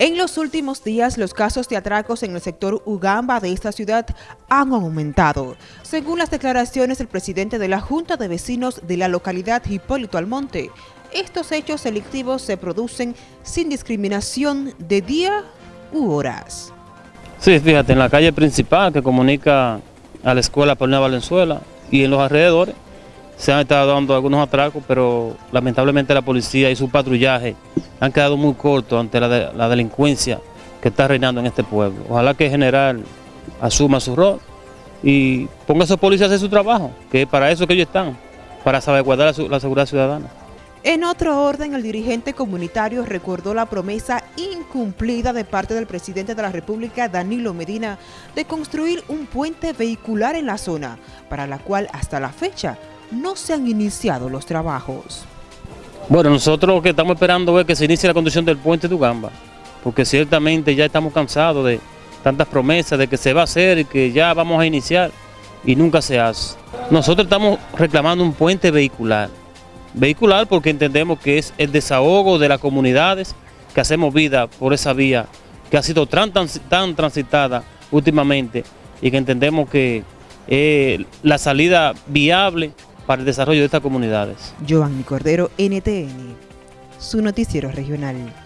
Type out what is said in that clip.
En los últimos días, los casos de atracos en el sector Ugamba de esta ciudad han aumentado. Según las declaraciones del presidente de la Junta de Vecinos de la localidad Hipólito Almonte, estos hechos delictivos se producen sin discriminación de día u horas. Sí, fíjate, en la calle principal que comunica a la escuela Paulina Valenzuela y en los alrededores se han estado dando algunos atracos, pero lamentablemente la policía y su patrullaje han quedado muy cortos ante la, delincuencia que está reinando en este pueblo. Ojalá que el general asuma su rol y ponga a esos policías a hacer su trabajo, que es para eso que ellos están, para salvaguardar la, la seguridad ciudadana. En otro orden, el dirigente comunitario recordó la promesa incumplida de parte del presidente de la República, Danilo Medina, de construir un puente vehicular en la zona, para la cual hasta la fecha no se han iniciado los trabajos. Bueno, nosotros lo que estamos esperando es que se inicie la construcción del puente de Ugamba, porque ciertamente ya estamos cansados de tantas promesas de que se va a hacer y que ya vamos a iniciar y nunca se hace. Nosotros estamos reclamando un puente vehicular, vehicular porque entendemos que es el desahogo de las comunidades que hacemos vida por esa vía que ha sido tan, tan, transitada últimamente y que entendemos que es la salida viable para el desarrollo de estas comunidades. Giovanni Cordero, NTN, su noticiero regional.